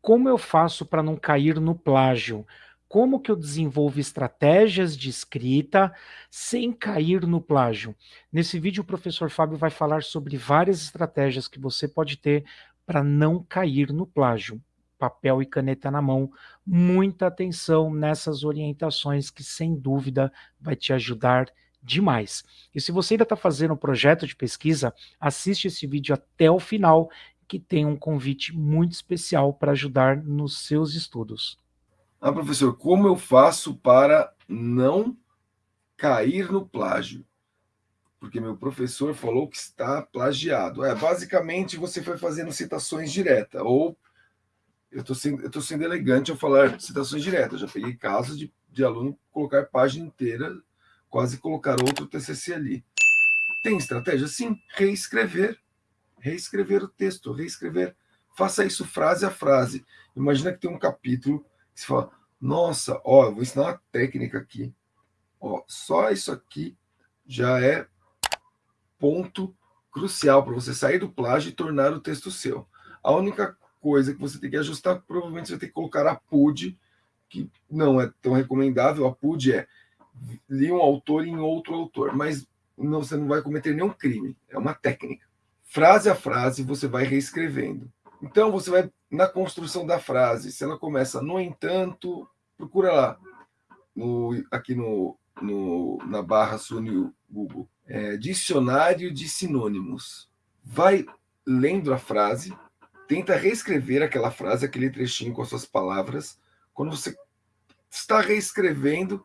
como eu faço para não cair no plágio? Como que eu desenvolvo estratégias de escrita sem cair no plágio? Nesse vídeo o professor Fábio vai falar sobre várias estratégias que você pode ter para não cair no plágio. Papel e caneta na mão, muita atenção nessas orientações que sem dúvida vai te ajudar demais. E se você ainda está fazendo um projeto de pesquisa, assiste esse vídeo até o final que tem um convite muito especial para ajudar nos seus estudos. Ah, professor, como eu faço para não cair no plágio? Porque meu professor falou que está plagiado. É, basicamente, você foi fazendo citações diretas, ou eu estou sendo, sendo elegante ao falar citações diretas. Já peguei casos de, de aluno colocar página inteira, quase colocar outro TCC ali. Tem estratégia? Sim, reescrever reescrever o texto, reescrever. Faça isso frase a frase. Imagina que tem um capítulo que você fala, nossa, ó, eu vou ensinar uma técnica aqui. Ó, só isso aqui já é ponto crucial para você sair do plágio e tornar o texto seu. A única coisa que você tem que ajustar, provavelmente você vai ter que colocar a PUD, que não é tão recomendável. A PUD é li um autor em outro autor, mas não, você não vai cometer nenhum crime. É uma técnica frase a frase, você vai reescrevendo. Então, você vai na construção da frase. Se ela começa, no entanto, procura lá, no, aqui no, no, na barra no Google, é, dicionário de sinônimos. Vai lendo a frase, tenta reescrever aquela frase, aquele trechinho com as suas palavras. Quando você está reescrevendo,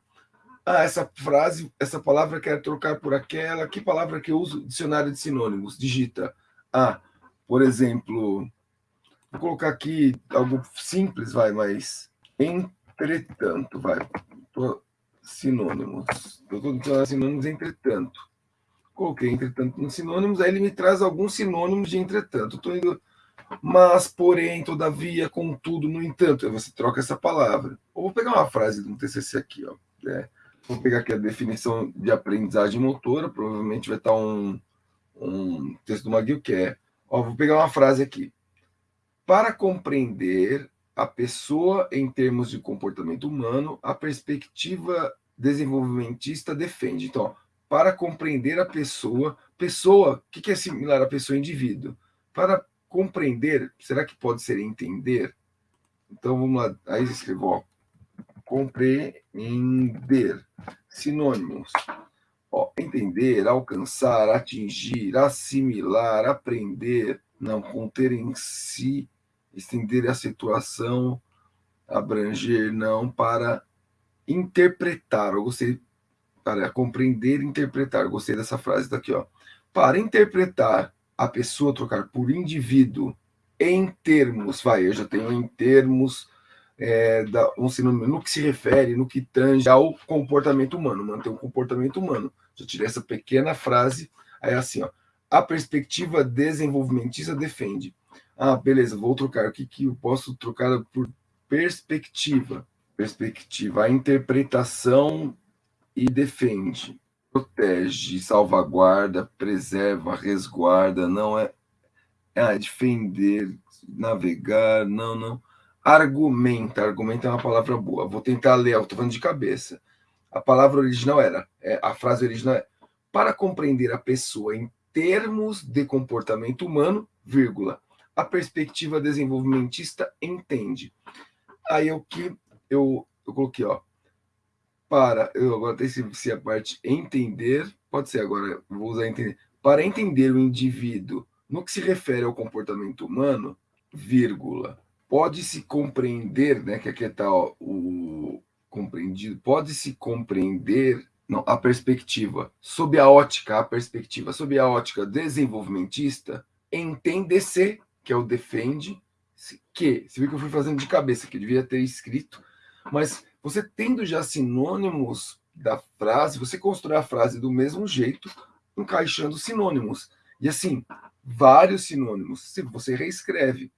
ah, essa frase, essa palavra quer trocar por aquela, que palavra que eu uso? Dicionário de sinônimos, digita. Ah, por exemplo, vou colocar aqui algo simples, vai, mas entretanto, vai. Sinônimos. Estou dizendo sinônimos entretanto. Coloquei entretanto nos sinônimos, aí ele me traz alguns sinônimos de entretanto. Estou indo mas, porém, todavia, contudo, no entanto. Você troca essa palavra. Ou vou pegar uma frase um TCC aqui, ó. É, vou pegar aqui a definição de aprendizagem motora, provavelmente vai estar um, um texto do McGill que é, ó, vou pegar uma frase aqui. Para compreender a pessoa em termos de comportamento humano, a perspectiva desenvolvimentista defende. Então, ó, para compreender a pessoa, pessoa, o que, que é similar à pessoa indivíduo? Para compreender, será que pode ser entender? Então, vamos lá, aí escrevo, ó, compreender, sinônimos. Ó, entender, alcançar, atingir, assimilar, aprender, não conter em si, estender a situação, abranger, não, para interpretar. Eu gostei, para compreender e interpretar. Eu gostei dessa frase daqui, ó. Para interpretar a pessoa, trocar por indivíduo em termos, vai, eu já tenho em termos é, da, um sinônimo no que se refere, no que tange ao comportamento humano, manter um comportamento humano. Já tirei essa pequena frase, aí é assim, ó, a perspectiva desenvolvimentista defende. Ah, beleza, vou trocar. O que, que eu posso trocar por perspectiva? Perspectiva, a interpretação e defende. Protege, salvaguarda, preserva, resguarda, não é, é defender, navegar, não, não argumenta. Argumenta é uma palavra boa. Vou tentar ler, estou falando de cabeça. A palavra original era, é, a frase original é, para compreender a pessoa em termos de comportamento humano, vírgula, a perspectiva desenvolvimentista entende. Aí o que eu, eu coloquei, ó, para, eu agora tem se a parte entender, pode ser agora, vou usar entender, para entender o indivíduo no que se refere ao comportamento humano, vírgula, pode-se compreender, né, que aqui está o compreendido, pode-se compreender não, a perspectiva, sob a ótica, a perspectiva, sob a ótica desenvolvimentista, entende-se, que é o defende, que, você viu que eu fui fazendo de cabeça, que devia ter escrito, mas você tendo já sinônimos da frase, você constrói a frase do mesmo jeito, encaixando sinônimos. E assim, vários sinônimos, você reescreve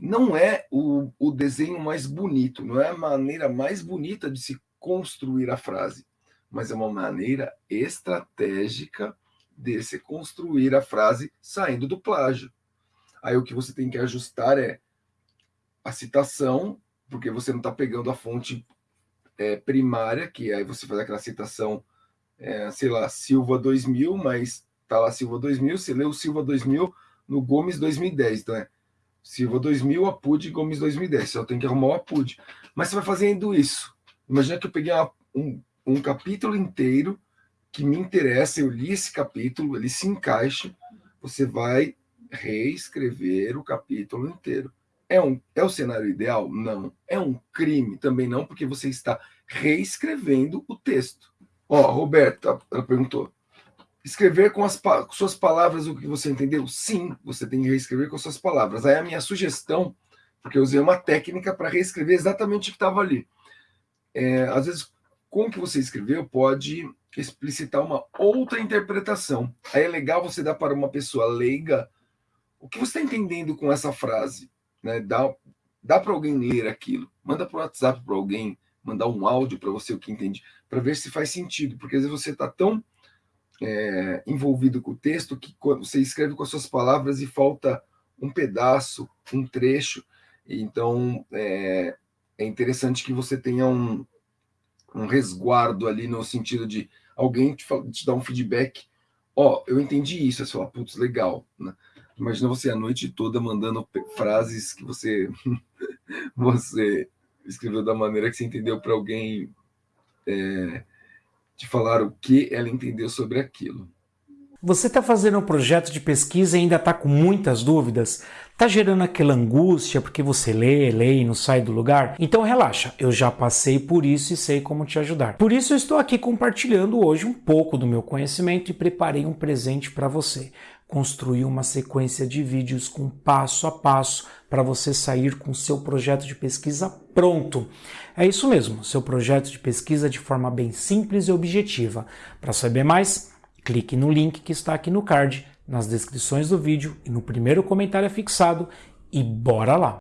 não é o, o desenho mais bonito, não é a maneira mais bonita de se construir a frase, mas é uma maneira estratégica de se construir a frase saindo do plágio. Aí o que você tem que ajustar é a citação, porque você não está pegando a fonte é, primária, que aí você faz aquela citação, é, sei lá, Silva 2000, mas tá lá Silva 2000, você o Silva 2000 no Gomes 2010, então é Silva 2000, Apud Gomes 2010, só tem que arrumar o Apud. Mas você vai fazendo isso. Imagina que eu peguei uma, um, um capítulo inteiro que me interessa, eu li esse capítulo, ele se encaixa, você vai reescrever o capítulo inteiro. É, um, é o cenário ideal? Não. É um crime? Também não, porque você está reescrevendo o texto. Ó, Roberta, ela perguntou. Escrever com as com suas palavras o que você entendeu? Sim, você tem que reescrever com suas palavras. Aí a minha sugestão, porque eu usei uma técnica para reescrever exatamente o que estava ali. É, às vezes, com o que você escreveu, pode explicitar uma outra interpretação. Aí é legal você dar para uma pessoa leiga o que você está entendendo com essa frase. Né? Dá, dá para alguém ler aquilo. Manda para o WhatsApp para alguém, mandar um áudio para você o que entende, para ver se faz sentido. Porque às vezes você está tão é, envolvido com o texto que você escreve com as suas palavras e falta um pedaço, um trecho. Então é, é interessante que você tenha um, um resguardo ali no sentido de alguém te, te dar um feedback. Ó, oh, eu entendi isso. Você fala, putz, legal. Né? Imagina você a noite toda mandando frases que você você escreveu da maneira que você entendeu para alguém é, te falar o que ela entendeu sobre aquilo. Você está fazendo um projeto de pesquisa e ainda está com muitas dúvidas? Está gerando aquela angústia porque você lê, lê e não sai do lugar? Então relaxa, eu já passei por isso e sei como te ajudar. Por isso eu estou aqui compartilhando hoje um pouco do meu conhecimento e preparei um presente para você. Construir uma sequência de vídeos com passo a passo para você sair com seu projeto de pesquisa pronto. É isso mesmo, seu projeto de pesquisa de forma bem simples e objetiva. Para saber mais, Clique no link que está aqui no card, nas descrições do vídeo e no primeiro comentário fixado e bora lá!